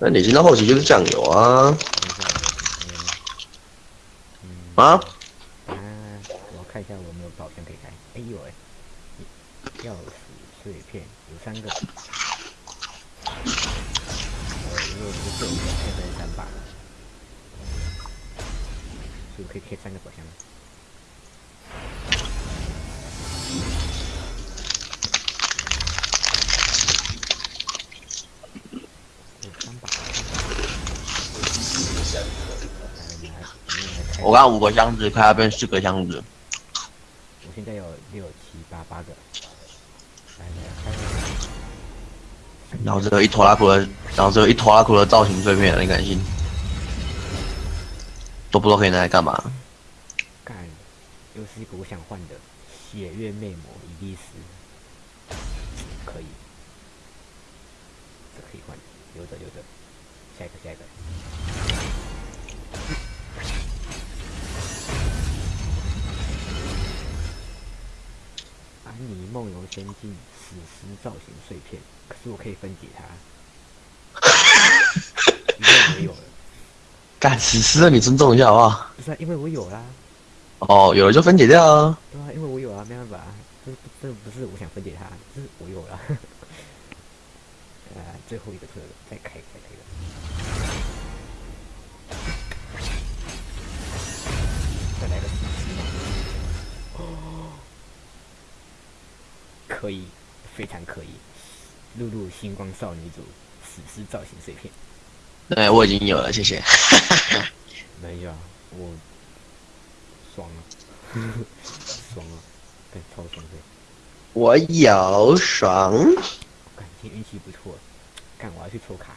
那你进到后期就是酱油啊啊！啊，我要看一下我有没有宝箱可以开。哎呦喂，钥匙碎片有三个。我的队友现在是三把，所以我可以开三个宝箱。我刚刚五个箱子，快要变四个箱子。我现在有六七八八个。然后这个一拖拉库的，然后这个一拖拉库的造型碎片，你敢信？都不知道可以拿来干嘛。干，又是一个我想换的血月魅魔伊丽丝，可以，这可以换，留着留着，下一个下一个。安妮梦游仙境史诗造型碎片，可是我可以分解它。因为我有了，干死尸了，你尊重一下好不好？不是、啊、因为我有啦，哦，有了就分解掉啊。对啊，因为我有啊，没办法，这不这不是我想分解它，这是我有了。啊，最后一个特，再开开可以，非常可以。露露星光少女组史诗造型碎片，对，我已经有了，谢谢。没有啊，我爽了，爽了，对超爽的。我有爽。感今天运气不错，干我要去抽卡，